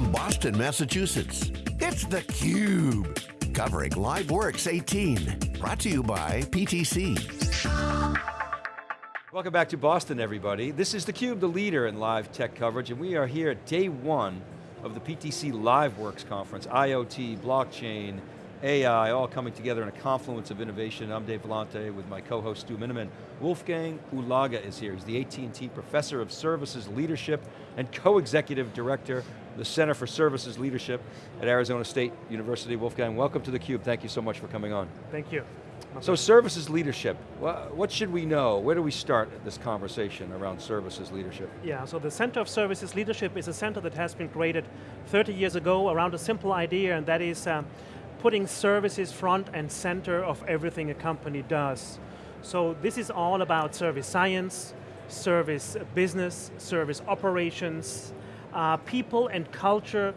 from Boston, Massachusetts, it's theCUBE. Covering LiveWorx 18. Brought to you by PTC. Welcome back to Boston, everybody. This is theCUBE, the leader in live tech coverage, and we are here at day one of the PTC LiveWorx conference, IoT, blockchain, AI, all coming together in a confluence of innovation. I'm Dave Vellante with my co-host Stu Miniman. Wolfgang Ulaga is here. He's the AT&T Professor of Services Leadership and Co-Executive Director, the Center for Services Leadership at Arizona State University. Wolfgang, welcome to theCUBE. Thank you so much for coming on. Thank you. So services leadership, what should we know? Where do we start this conversation around services leadership? Yeah, so the Center of Services Leadership is a center that has been created 30 years ago around a simple idea, and that is uh, putting services front and center of everything a company does. So this is all about service science, service business, service operations, uh, people and culture.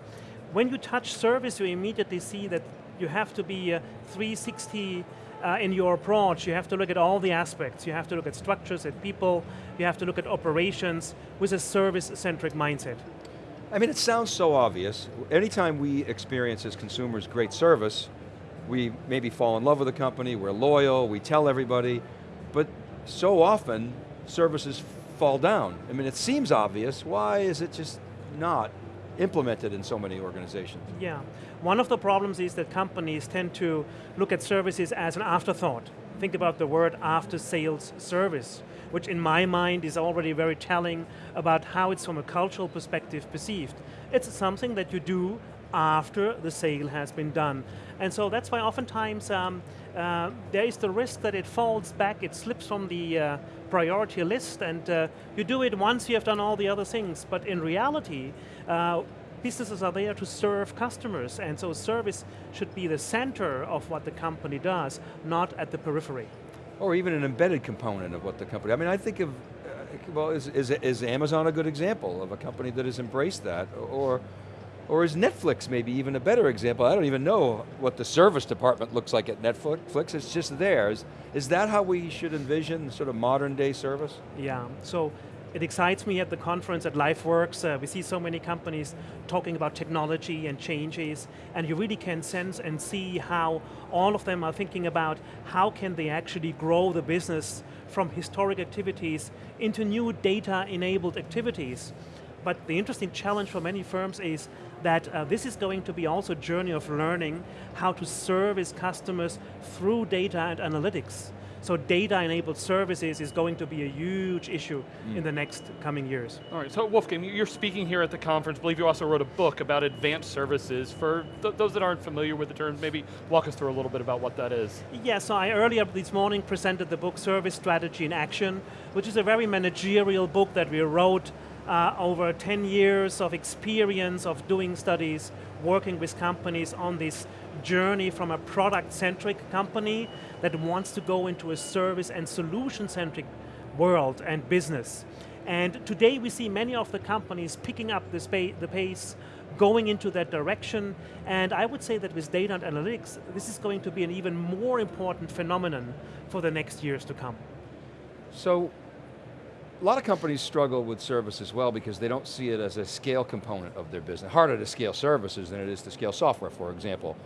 When you touch service, you immediately see that you have to be uh, 360 uh, in your approach. You have to look at all the aspects. You have to look at structures and people. You have to look at operations with a service-centric mindset. I mean, it sounds so obvious. Anytime we experience as consumers great service, we maybe fall in love with the company, we're loyal, we tell everybody, but so often services fall down. I mean, it seems obvious, why is it just not implemented in so many organizations? Yeah, one of the problems is that companies tend to look at services as an afterthought. Think about the word after sales service which in my mind is already very telling about how it's from a cultural perspective perceived. It's something that you do after the sale has been done. And so that's why oftentimes um, uh, there is the risk that it falls back, it slips from the uh, priority list and uh, you do it once you have done all the other things. But in reality, uh, businesses are there to serve customers and so service should be the center of what the company does, not at the periphery or even an embedded component of what the company, I mean, I think of, uh, well, is, is, is Amazon a good example of a company that has embraced that? Or, or is Netflix maybe even a better example? I don't even know what the service department looks like at Netflix, it's just theirs. is that how we should envision sort of modern day service? Yeah, so it excites me at the conference at LiveWorx, Uh, we see so many companies talking about technology and changes, and you really can sense and see how all of them are thinking about how can they actually grow the business from historic activities into new data-enabled activities. But the interesting challenge for many firms is that uh, this is going to be also a journey of learning how to service customers through data and analytics. So data-enabled services is going to be a huge issue mm. in the next coming years. All right, so Wolfgang, you're speaking here at the conference. I believe you also wrote a book about advanced services. For th those that aren't familiar with the term, maybe walk us through a little bit about what that is. Yeah, so I earlier this morning presented the book Service Strategy in Action, which is a very managerial book that we wrote uh, over 10 years of experience of doing studies, working with companies on this journey from a product-centric company that wants to go into a service and solution-centric world and business. And today we see many of the companies picking up the, the pace, going into that direction, and I would say that with data and analytics, this is going to be an even more important phenomenon for the next years to come. So, a lot of companies struggle with service as well because they don't see it as a scale component of their business. Harder to scale services than it is to scale software, for example.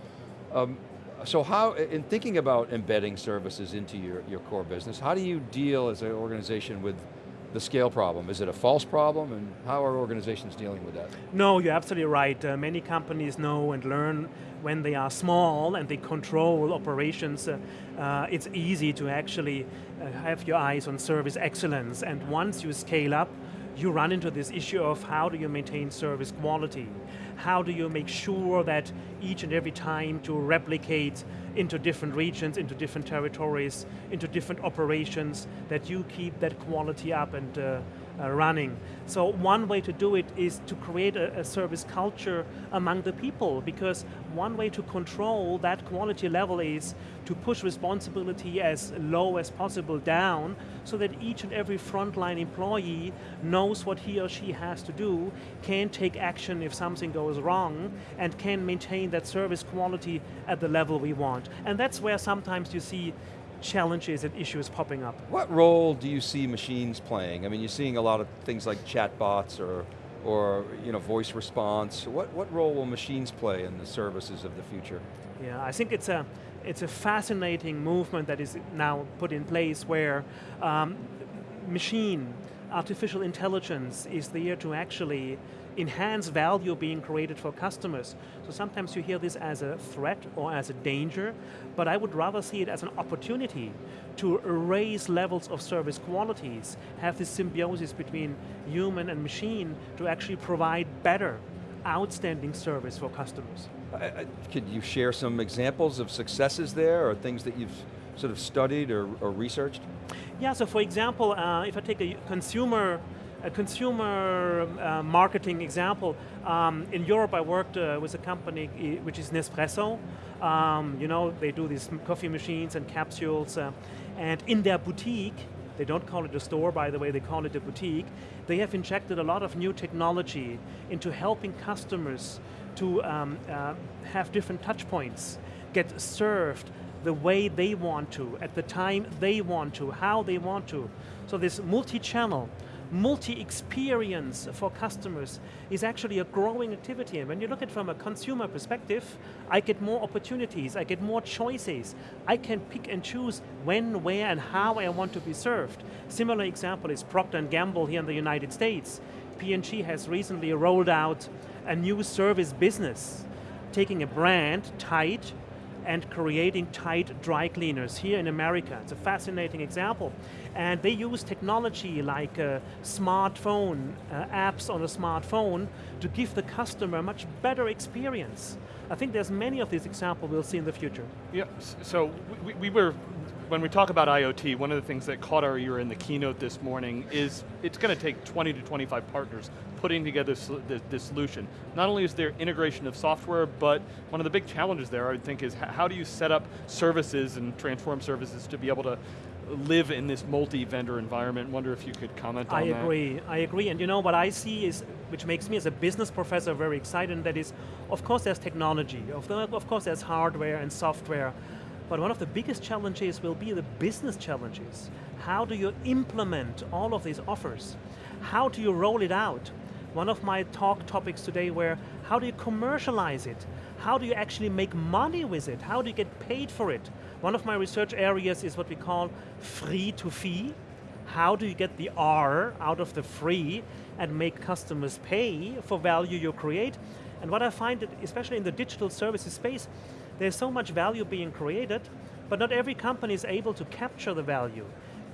Um, so how, in thinking about embedding services into your, your core business, how do you deal as an organization with the scale problem? Is it a false problem, and how are organizations dealing with that? No, you're absolutely right. Uh, many companies know and learn when they are small and they control operations, uh, uh, it's easy to actually uh, have your eyes on service excellence, and once you scale up, you run into this issue of how do you maintain service quality? How do you make sure that each and every time to replicate into different regions, into different territories, into different operations, that you keep that quality up and uh, uh, running. So one way to do it is to create a, a, service culture among the people because one way to control that quality level is to push responsibility as low as possible down so that each and every frontline employee knows what he or she has to do, can take action if something goes wrong, and can maintain that service quality at the level we want. And that's where sometimes you see challenges and issues popping up. What role do you see machines playing? I mean, you're seeing a lot of things like chatbots or or you know, voice response? What, what role will machines play in the services of the future? Yeah, I think it's a, it's a fascinating movement that is now put in place where um, machine, artificial intelligence is there to actually enhance value being created for customers. So sometimes you hear this as a threat or as a danger, but I would rather see it as an opportunity to raise levels of service qualities, have this symbiosis between human and machine to actually provide better, outstanding service for customers. could you share some examples of successes there or things that you've sort of studied or, or researched? Yeah, so for example, uh, if I take a consumer a consumer uh, marketing example, um, in Europe I worked uh, with a company which is Nespresso. Um, you know, they do these coffee machines and capsules, uh, and in their boutique, they don't call it a store by the way, they call it a boutique, they have injected a lot of new technology into helping customers to um, uh, have different touch points, get served the way they want to, at the time they want to, how they want to. So this multi-channel multi-experience for customers is actually a growing activity. And when you look at it from a consumer perspective, I get more opportunities, I get more choices. I can pick and choose when, where, and how I want to be served. Similar example is Procter & Gamble here in the United States. P&G has recently rolled out a new service business, taking a brand, Tide, and creating Tide dry cleaners here in America. It's a fascinating example. And they use technology like uh, smartphone, uh, apps on a smartphone to give the customer a much better experience. I think there's many of these examples we'll see in the future. Yeah, so we, we were, when we talk about IoT, one of the things that caught our ear in the keynote this morning is it's going to take 20 to 25 partners putting together this solution. Not only is there integration of software, but one of the big challenges there, I would think, is how do you set up services and transform services to be able to live in this multi-vendor environment. Wonder if you could comment on that. I agree, I agree. And you know what I see is, which makes me as a business professor very excited, and that is, of course there's technology, of, the, of course there's hardware and software, but one of the biggest challenges will be the business challenges. How do you implement all of these offers? How do you roll it out? One of my talk topics today were, how do you commercialize it? How do you actually make money with it? How do you get paid for it? One of my research areas is what we call free to fee. How do you get the R out of the free and make customers pay for value you create? And what I find, that especially in the digital services space, there's so much value being created, but not every company is able to capture the value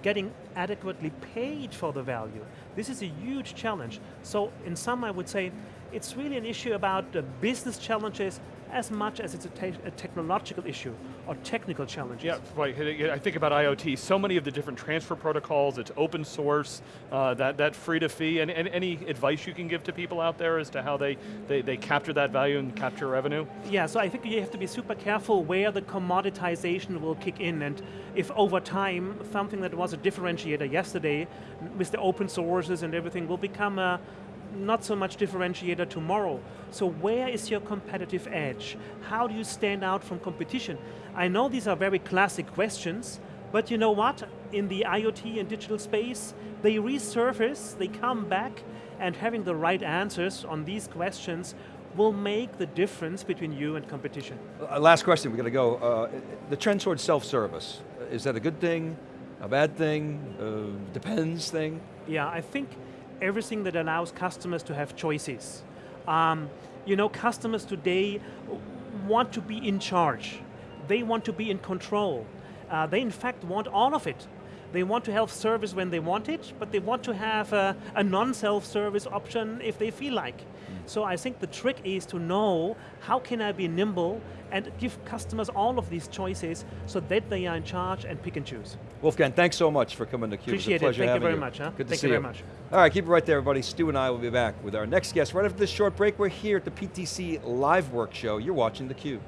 getting adequately paid for the value. This is a huge challenge. So in some I would say, it's really an issue about the business challenges as much as it's a, te a, technological issue or technical challenges. Yeah, right. I think about IoT, so many of the different transfer protocols, it's open source, uh, that, that free to fee, and, and, any advice you can give to people out there as to how they, they, they capture that value and capture revenue? Yeah, so I think you have to be super careful where the commoditization will kick in, and if over time, something that was a differentiator yesterday, with the open sources and everything, will become a, not so much differentiator tomorrow. So where is your competitive edge? How do you stand out from competition? I know these are very classic questions, but you know what? In the IoT and digital space, they resurface, they come back, and having the right answers on these questions will make the difference between you and competition. Uh, last question, we got to go. Uh, the trend towards self-service, is that a good thing, a bad thing, uh, depends thing? Yeah, I think everything that allows customers to have choices. Um, you know, customers today want to be in charge. They want to be in control. Uh, they in fact want all of it. They want to have service when they want it, but they want to have a, a non-self-service option if they feel like. Mm. So I think the trick is to know how can I be nimble and give customers all of these choices so that they are in charge and pick and choose. Wolfgang, thanks so much for coming to theCUBE. Appreciate it, Thank you very you. much. Huh? Good Thank to see you you. very much. All right, keep it right there, everybody. Stu and I will be back with our next guest right after this short break. We're here at the PTC LiveWorx show. You're watching theCUBE.